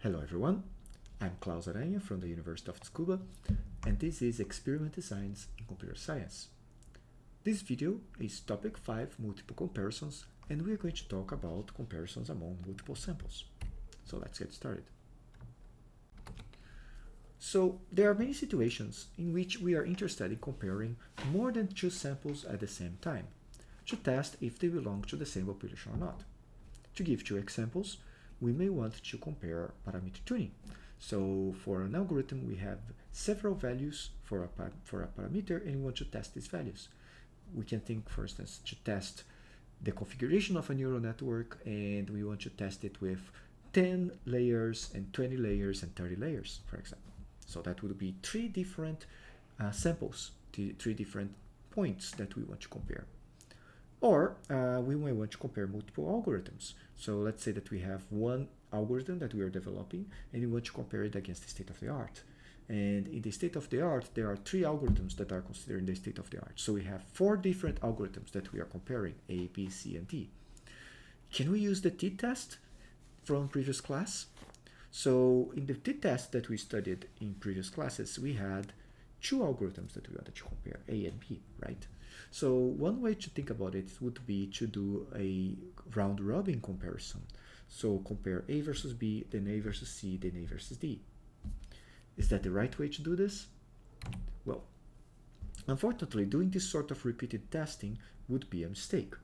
Hello everyone, I'm Claus Aranha from the University of Tsukuba and this is Experiment Designs in Computer Science. This video is topic 5 multiple comparisons and we're going to talk about comparisons among multiple samples. So let's get started. So there are many situations in which we are interested in comparing more than two samples at the same time to test if they belong to the same population or not. To give two examples, we may want to compare parameter tuning. So for an algorithm, we have several values for a, for a parameter and we want to test these values. We can think, for instance, to test the configuration of a neural network and we want to test it with 10 layers and 20 layers and 30 layers, for example. So that would be three different uh, samples, three different points that we want to compare. Or uh, we may want to compare multiple algorithms. So let's say that we have one algorithm that we are developing and we want to compare it against the state of the art. And in the state of the art, there are three algorithms that are considered in the state of the art. So we have four different algorithms that we are comparing, A, B, C, and D. Can we use the t-test from previous class? So in the t-test that we studied in previous classes, we had two algorithms that we wanted to compare, A and B, right? So one way to think about it would be to do a round robin comparison. So compare A versus B, then A versus C, then A versus D. Is that the right way to do this? Well, unfortunately, doing this sort of repeated testing would be a mistake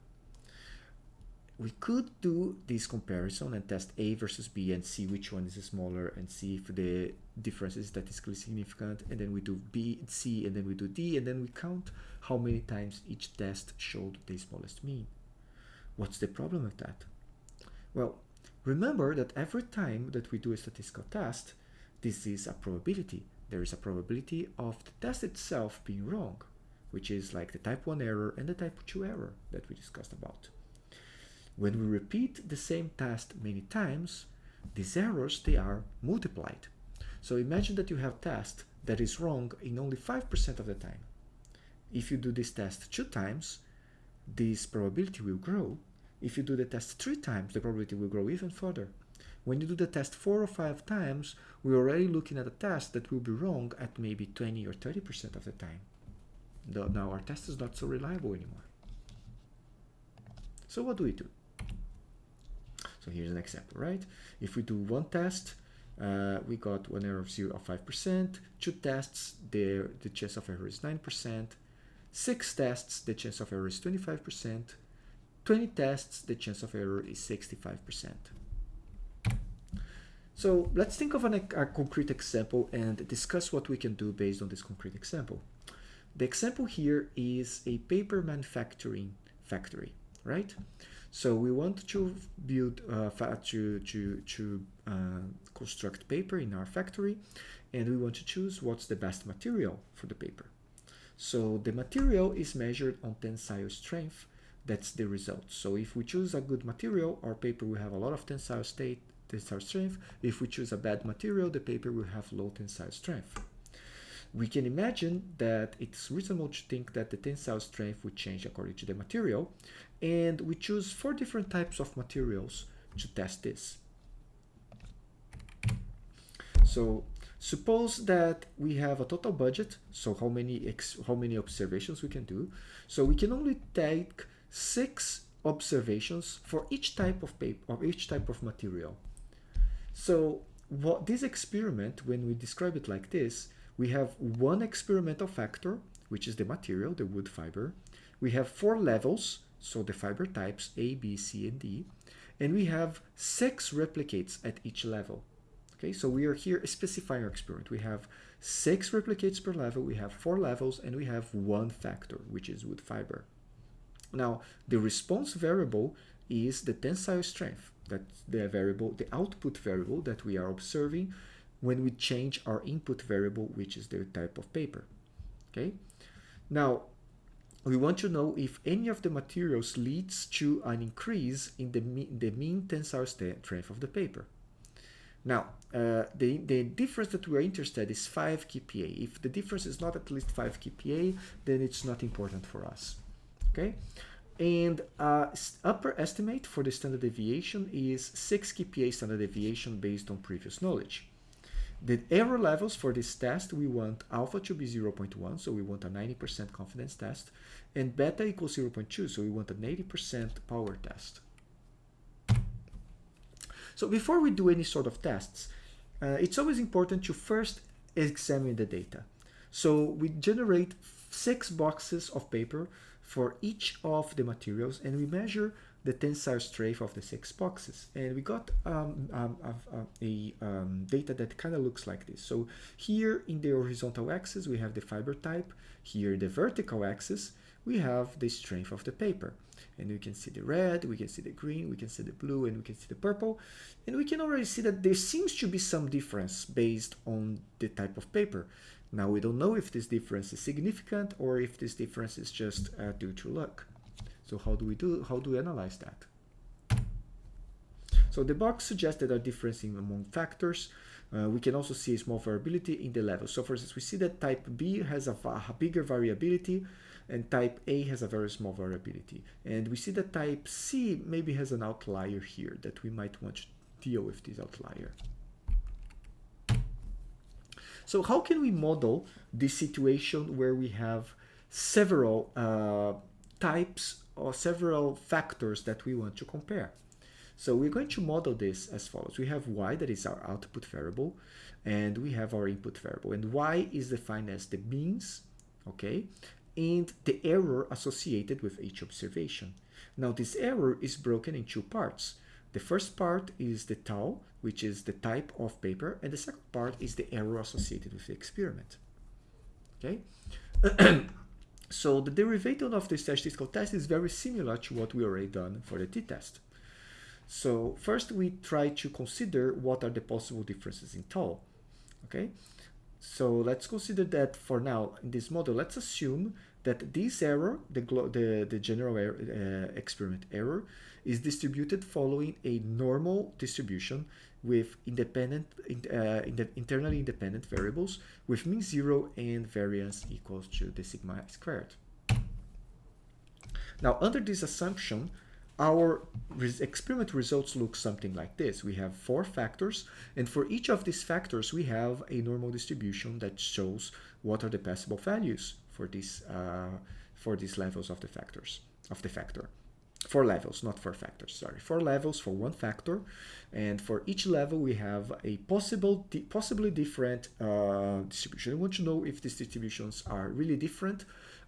we could do this comparison and test A versus B and see which one is smaller and see if the difference is statistically significant and then we do B, C and then we do D and then we count how many times each test showed the smallest mean. What's the problem with that? Well, remember that every time that we do a statistical test, this is a probability. There is a probability of the test itself being wrong, which is like the type 1 error and the type 2 error that we discussed about. When we repeat the same test many times, these errors, they are multiplied. So imagine that you have a test that is wrong in only 5% of the time. If you do this test two times, this probability will grow. If you do the test three times, the probability will grow even further. When you do the test four or five times, we're already looking at a test that will be wrong at maybe 20 or 30% of the time. Now our test is not so reliable anymore. So what do we do? So here's an example, right? If we do one test, uh, we got one error of 0 of 5%, two tests, the, the chance of error is 9%, six tests, the chance of error is 25%, 20 tests, the chance of error is 65%. So let's think of an, a concrete example and discuss what we can do based on this concrete example. The example here is a paper manufacturing factory, right? So we want to build uh, to to to uh, construct paper in our factory, and we want to choose what's the best material for the paper. So the material is measured on tensile strength. That's the result. So if we choose a good material, our paper will have a lot of tensile state, tensile strength. If we choose a bad material, the paper will have low tensile strength. We can imagine that it's reasonable to think that the tensile strength would change according to the material, and we choose four different types of materials to test this. So suppose that we have a total budget, so how many how many observations we can do. So we can only take six observations for each type of paper or each type of material. So what this experiment, when we describe it like this, we have one experimental factor, which is the material, the wood fiber. We have four levels, so the fiber types A, B, C, and D. And we have six replicates at each level. Okay, so we are here specifying our experiment. We have six replicates per level, we have four levels, and we have one factor, which is wood fiber. Now, the response variable is the tensile strength. That's the variable, the output variable that we are observing when we change our input variable, which is the type of paper. Okay. Now, we want to know if any of the materials leads to an increase in the, mean, the mean tensile strength of the paper. Now, uh, the, the difference that we're interested is 5 kPa. If the difference is not at least 5 kPa, then it's not important for us. Okay? And uh, upper estimate for the standard deviation is 6 kPa standard deviation based on previous knowledge. The error levels for this test, we want alpha to be 0.1, so we want a 90% confidence test, and beta equals 0.2, so we want an 80% power test. So before we do any sort of tests, uh, it's always important to first examine the data. So we generate six boxes of paper for each of the materials and we measure the tensile strength of the six boxes. And we got um, um, a um, data that kind of looks like this. So here in the horizontal axis we have the fiber type. Here the vertical axis we have the strength of the paper. And we can see the red we can see the green we can see the blue and we can see the purple. And we can already see that there seems to be some difference based on the type of paper. Now we don't know if this difference is significant or if this difference is just uh, due to luck so how do we do, how do we analyze that? So the box suggests that there are differences among factors. Uh, we can also see a small variability in the level. So for instance, we see that type B has a, a bigger variability and type A has a very small variability. And we see that type C maybe has an outlier here that we might want to deal with this outlier. So how can we model this situation where we have several uh, types or several factors that we want to compare. So we're going to model this as follows. We have y, that is our output variable, and we have our input variable. And y is defined as the means, okay, and the error associated with each observation. Now this error is broken in two parts. The first part is the tau, which is the type of paper, and the second part is the error associated with the experiment. Okay. So the derivative of the statistical test is very similar to what we already done for the t-test. So first we try to consider what are the possible differences in tau. Okay, so let's consider that for now in this model, let's assume that this error, the, the, the general error, uh, experiment error, is distributed following a normal distribution with independent, uh, in internally independent variables with mean zero and variance equals to the sigma squared. Now, under this assumption, our res experiment results look something like this. We have four factors, and for each of these factors, we have a normal distribution that shows what are the possible values for these uh, for these levels of the factors of the factor four levels, not four factors, sorry. Four levels for one factor. And for each level, we have a possible, possibly different uh, distribution. I want to know if these distributions are really different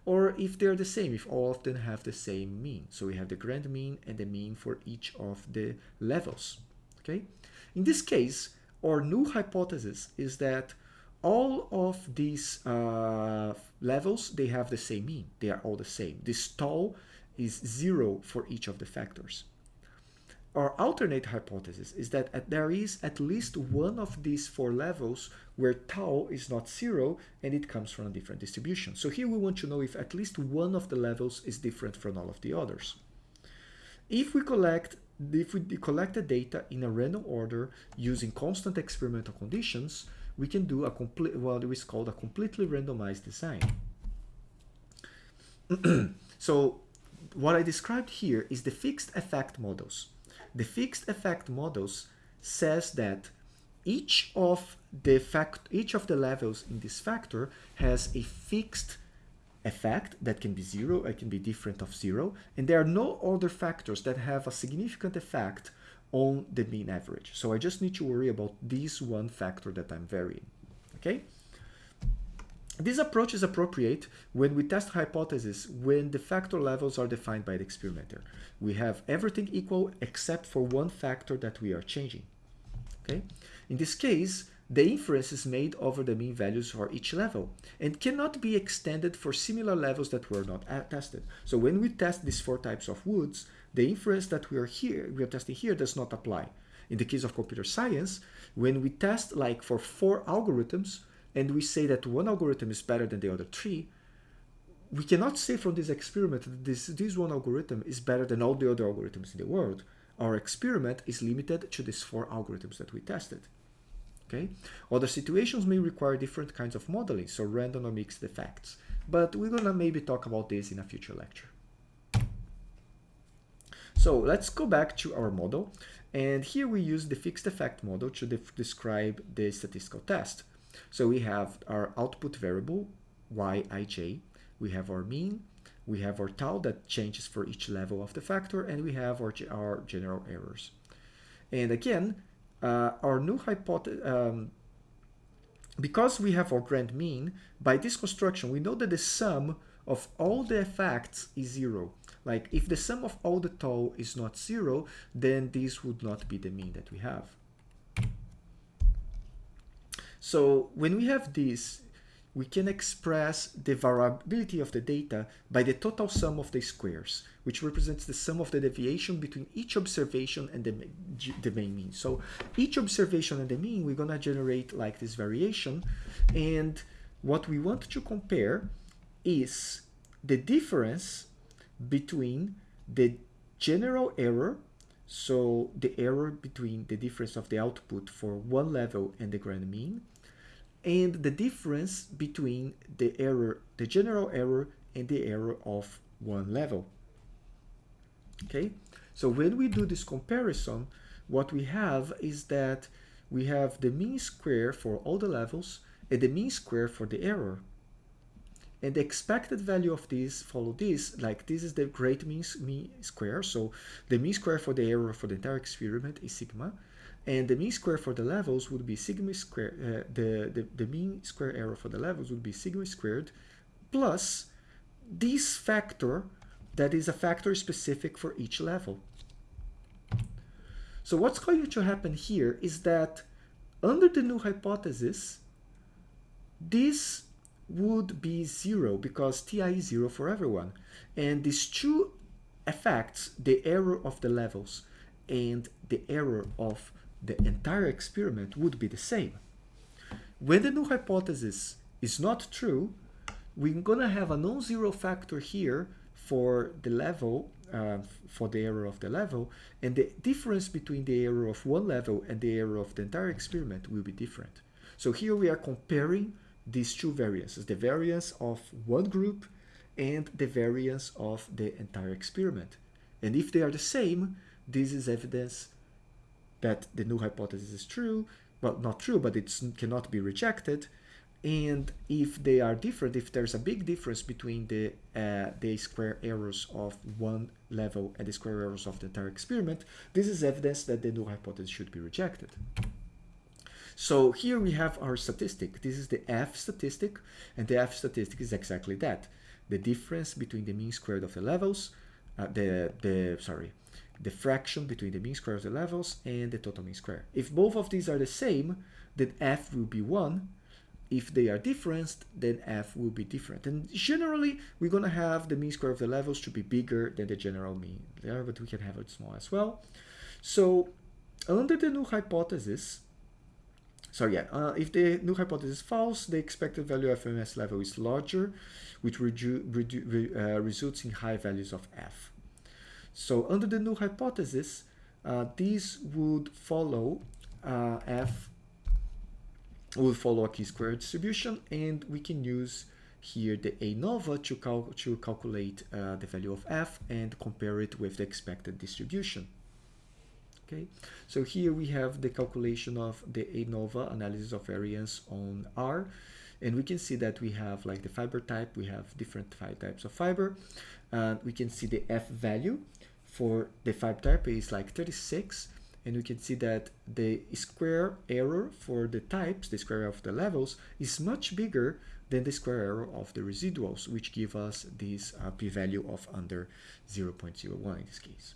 or if they're the same, if all of them have the same mean. So we have the grand mean and the mean for each of the levels, okay? In this case, our null hypothesis is that all of these uh, levels, they have the same mean. They are all the same. This tau is zero for each of the factors. Our alternate hypothesis is that at, there is at least one of these four levels where tau is not zero and it comes from a different distribution. So here we want to know if at least one of the levels is different from all of the others. If we collect if we collect the data in a random order using constant experimental conditions, we can do a complete what is called a completely randomized design. so what I described here is the fixed effect models. The fixed effect models says that each of the fact each of the levels in this factor has a fixed effect that can be zero, it can be different of zero, and there are no other factors that have a significant effect on the mean average. So I just need to worry about this one factor that I'm varying, okay? This approach is appropriate when we test hypotheses when the factor levels are defined by the experimenter. We have everything equal except for one factor that we are changing. Okay? In this case, the inference is made over the mean values for each level and cannot be extended for similar levels that were not uh, tested. So when we test these four types of woods, the inference that we are here, we are testing here does not apply. In the case of computer science, when we test like for four algorithms, and we say that one algorithm is better than the other three, we cannot say from this experiment that this, this one algorithm is better than all the other algorithms in the world. Our experiment is limited to these four algorithms that we tested. Okay. Other situations may require different kinds of modeling, so random or mixed effects. But we're gonna maybe talk about this in a future lecture. So let's go back to our model. And here we use the fixed effect model to de describe the statistical test. So we have our output variable, yij, we have our mean, we have our tau that changes for each level of the factor, and we have our, our general errors. And again, uh, our new hypothesis, um, because we have our grand mean, by this construction, we know that the sum of all the effects is zero. Like if the sum of all the tau is not zero, then this would not be the mean that we have. So when we have this, we can express the variability of the data by the total sum of the squares, which represents the sum of the deviation between each observation and the, the main mean. So each observation and the mean, we're going to generate like this variation. And what we want to compare is the difference between the general error, so the error between the difference of the output for one level and the grand mean, and the difference between the error, the general error and the error of one level. Okay, so when we do this comparison, what we have is that we have the mean square for all the levels and the mean square for the error. And the expected value of this follow this, like this is the great mean, mean square. So the mean square for the error for the entire experiment is sigma and the mean square for the levels would be sigma square, uh, the, the, the mean square error for the levels would be sigma squared plus this factor that is a factor specific for each level. So what's going to happen here is that under the null hypothesis, this would be zero because ti is zero for everyone. And these two effects, the error of the levels and the error of the entire experiment would be the same. When the null hypothesis is not true, we're going to have a non-zero factor here for the level, uh, for the error of the level, and the difference between the error of one level and the error of the entire experiment will be different. So here we are comparing these two variances, the variance of one group and the variance of the entire experiment. And if they are the same, this is evidence that the null hypothesis is true, well, not true, but it cannot be rejected. And if they are different, if there's a big difference between the, uh, the square errors of one level and the square errors of the entire experiment, this is evidence that the null hypothesis should be rejected. So here we have our statistic. This is the F statistic, and the F statistic is exactly that. The difference between the mean squared of the levels, uh, the, the, sorry, the fraction between the mean square of the levels and the total mean square. If both of these are the same, then f will be 1. If they are different, then f will be different. And generally, we're going to have the mean square of the levels to be bigger than the general mean there, but we can have it small as well. So under the null hypothesis, so yeah, uh, if the null hypothesis is false, the expected value of MS level is larger, which redu redu uh, results in high values of f. So under the null hypothesis, uh, these would follow uh, f would follow a chi-square distribution, and we can use here the ANOVA to, cal to calculate uh, the value of f and compare it with the expected distribution. Okay, so here we have the calculation of the ANOVA analysis of variance on R, and we can see that we have like the fiber type, we have different five types of fiber, and we can see the f value for the five type is like 36 and we can see that the square error for the types, the square of the levels, is much bigger than the square error of the residuals, which give us this uh, p-value of under 0.01 in this case.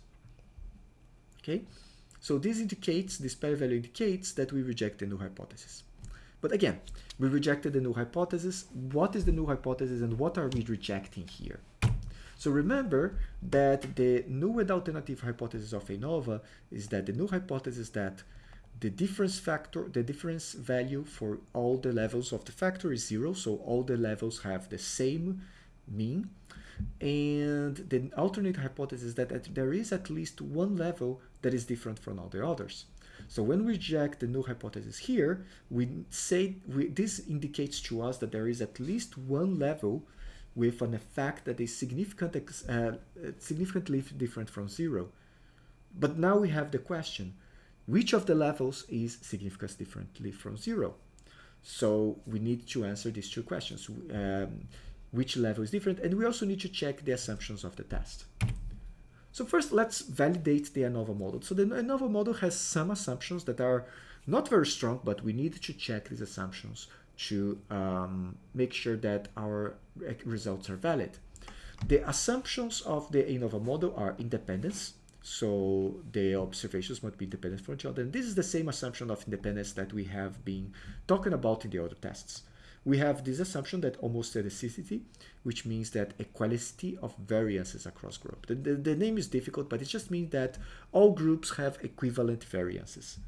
Okay, so this indicates, this p-value indicates that we reject the null hypothesis. But again, we rejected the null hypothesis. What is the null hypothesis and what are we rejecting here? So remember that the null alternative hypothesis of ANOVA is that the null hypothesis that the difference factor, the difference value for all the levels of the factor is zero, so all the levels have the same mean. And the alternate hypothesis is that there is at least one level that is different from all the others. So when we reject the null hypothesis here, we say we, this indicates to us that there is at least one level with an effect that is significant, uh, significantly different from zero. but now we have the question, which of the levels is significantly differently from zero? So we need to answer these two questions. Um, which level is different? And we also need to check the assumptions of the test. So first, let's validate the ANOVA model. So the ANOVA model has some assumptions that are not very strong, but we need to check these assumptions to um, make sure that our results are valid. The assumptions of the ANOVA model are independence, so the observations must be independent from each other. And this is the same assumption of independence that we have been talking about in the other tests. We have this assumption that homoscedasticity, which means that equality of variances across groups. The, the, the, name is difficult, but it just means that all groups have equivalent variances.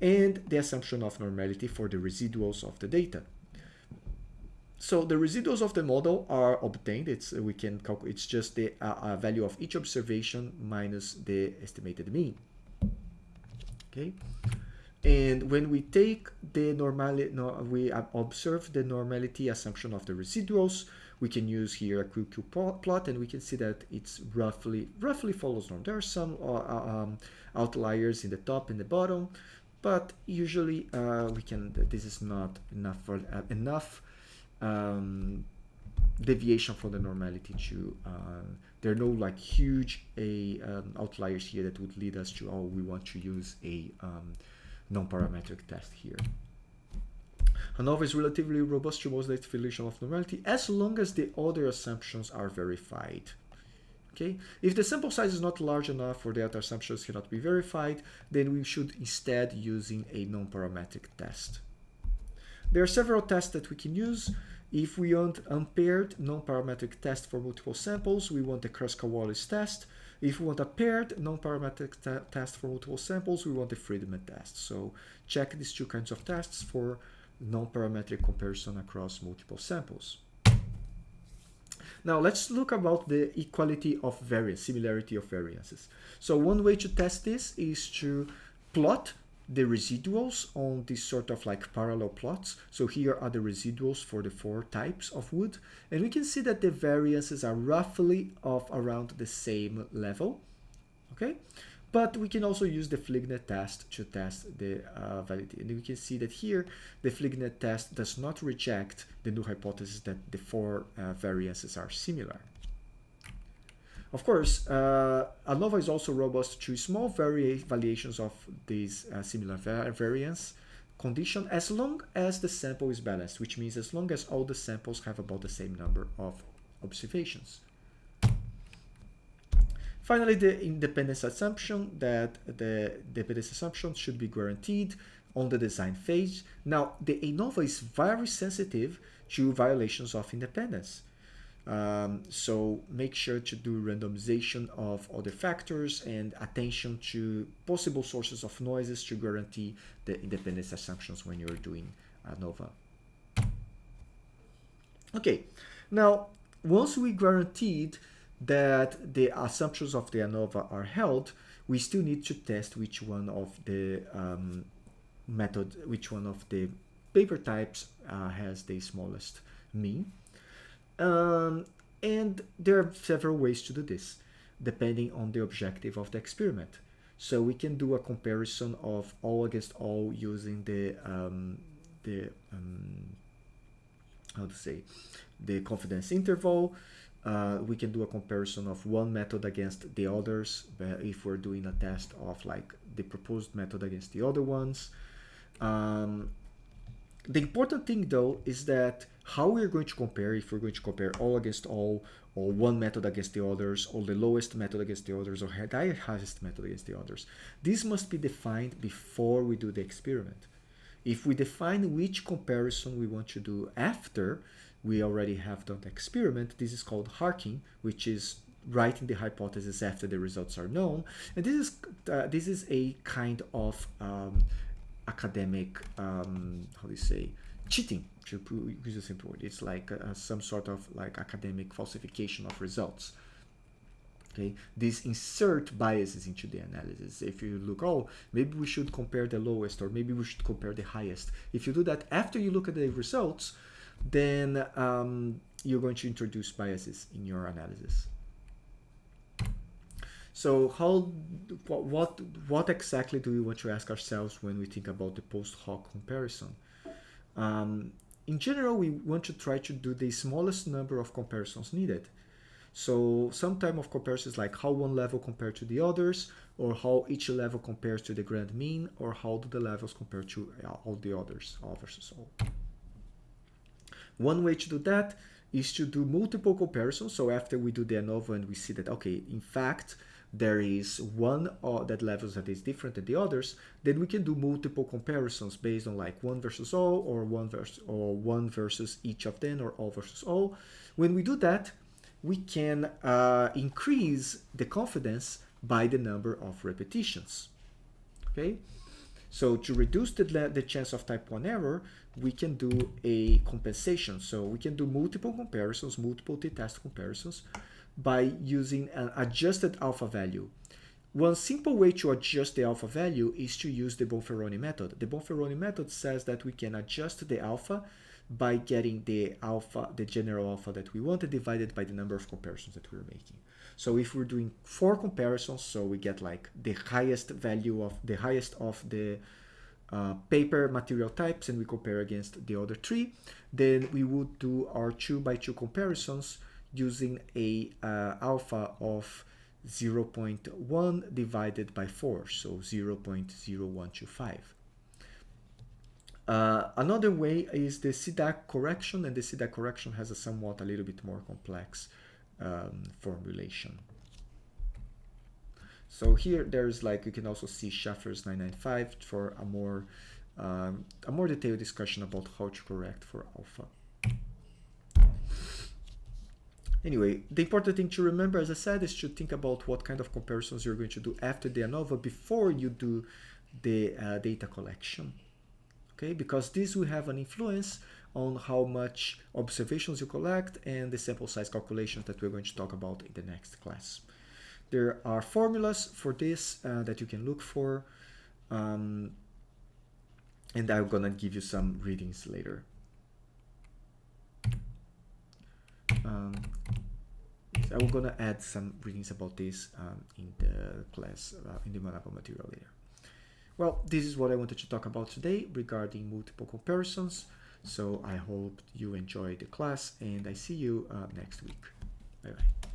And the assumption of normality for the residuals of the data. So the residuals of the model are obtained. It's we can calculate. It's just the uh, uh, value of each observation minus the estimated mean. Okay, and when we take the normality, no, we observe the normality assumption of the residuals. We can use here a QQ plot, and we can see that it's roughly roughly follows norm. There are some uh, uh, um, outliers in the top and the bottom, but usually uh, we can. This is not enough for uh, enough um, deviation from the normality to uh, there are no like huge a um, outliers here that would lead us to oh we want to use a um, non-parametric test here. ANOVA is relatively robust to most definition of normality as long as the other assumptions are verified. Okay, if the sample size is not large enough or the other assumptions cannot be verified, then we should instead using a non-parametric test. There are several tests that we can use. If we want unpaired non-parametric test for multiple samples, we want the Kruskal-Wallis test. If we want a paired non-parametric test for multiple samples, we want the Friedman test. So check these two kinds of tests for non-parametric comparison across multiple samples. Now let's look about the equality of variance, similarity of variances. So one way to test this is to plot the residuals on this sort of like parallel plots. So here are the residuals for the four types of wood. And we can see that the variances are roughly of around the same level. Okay. But we can also use the Fligner test to test the uh, validity. And we can see that here, the Fligner test does not reject the null hypothesis that the four uh, variances are similar. Of course, uh, ANOVA is also robust to small variations of these uh, similar variance condition as long as the sample is balanced, which means as long as all the samples have about the same number of observations. Finally, the independence assumption that the dependence assumption should be guaranteed on the design phase. Now, the ANOVA is very sensitive to violations of independence. Um, so make sure to do randomization of other factors and attention to possible sources of noises to guarantee the independence assumptions when you're doing ANOVA. Okay, now once we guaranteed that the assumptions of the ANOVA are held, we still need to test which one of the um, method, which one of the paper types uh, has the smallest mean. Um, and there are several ways to do this, depending on the objective of the experiment. So we can do a comparison of all against all using the um, the um, how to say the confidence interval. Uh, we can do a comparison of one method against the others if we're doing a test of like the proposed method against the other ones. Um, the important thing though is that how we're going to compare, if we're going to compare all against all, or one method against the others, or the lowest method against the others, or the highest method against the others. This must be defined before we do the experiment. If we define which comparison we want to do after we already have done the experiment, this is called HARKing, which is writing the hypothesis after the results are known. And this is uh, this is a kind of um, academic, um, how do you say, cheating, to use a simple word. It's like uh, some sort of like academic falsification of results. Okay, these insert biases into the analysis. If you look, oh, maybe we should compare the lowest or maybe we should compare the highest. If you do that after you look at the results, then um, you're going to introduce biases in your analysis. So how, what, what exactly do we want to ask ourselves when we think about the post hoc comparison? Um, in general, we want to try to do the smallest number of comparisons needed. So some type of comparisons like how one level compared to the others, or how each level compares to the grand mean, or how do the levels compare to all the others, versus all. One way to do that is to do multiple comparisons. So after we do the ANOVA and we see that, okay, in fact, there is one that levels that is different than the others, then we can do multiple comparisons based on like one versus all or one versus or one versus each of them or all versus all. When we do that, we can uh, increase the confidence by the number of repetitions. Okay, so to reduce the, the chance of type 1 error, we can do a compensation. So we can do multiple comparisons, multiple t-test comparisons, by using an adjusted alpha value. One simple way to adjust the alpha value is to use the Bonferroni method. The Bonferroni method says that we can adjust the alpha by getting the alpha, the general alpha that we wanted divided by the number of comparisons that we're making. So if we're doing four comparisons, so we get like the highest value of the highest of the uh, paper material types and we compare against the other three, then we would do our two by two comparisons using a uh, alpha of 0.1 divided by 4, so 0.0125. Uh, another way is the Šidák correction, and the Šidák correction has a somewhat a little bit more complex um, formulation. So here there's like, you can also see Shaffer's 995 for a more, um, a more detailed discussion about how to correct for alpha. Anyway, the important thing to remember, as I said, is to think about what kind of comparisons you're going to do after the ANOVA before you do the uh, data collection. Okay, because this will have an influence on how much observations you collect and the sample size calculations that we're going to talk about in the next class. There are formulas for this uh, that you can look for, um, and I'm gonna give you some readings later. Um, I'm gonna add some readings about this um, in the class, uh, in the Manaba material later. Well, this is what I wanted to talk about today regarding multiple comparisons. So I hope you enjoyed the class and I see you uh, next week. Bye bye.